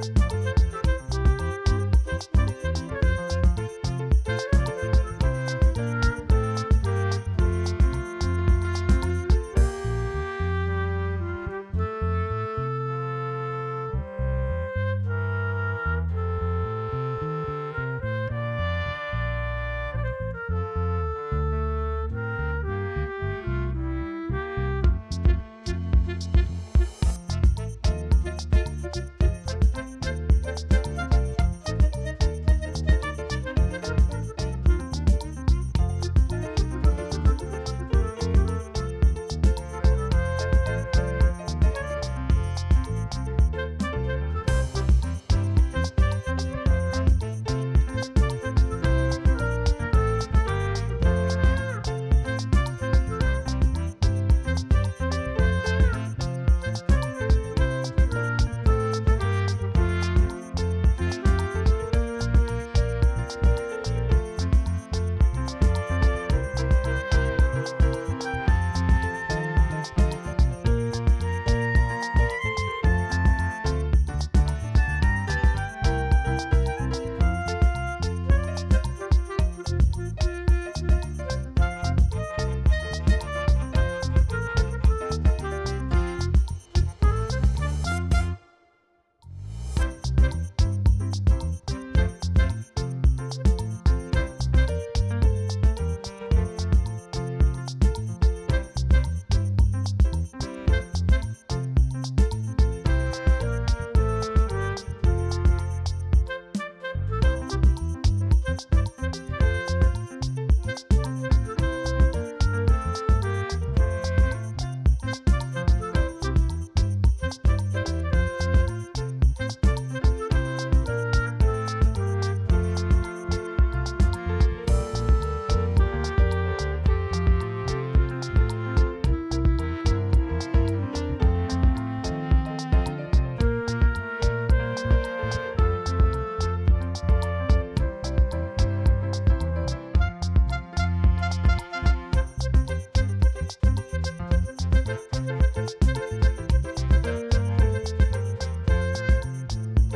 Bye.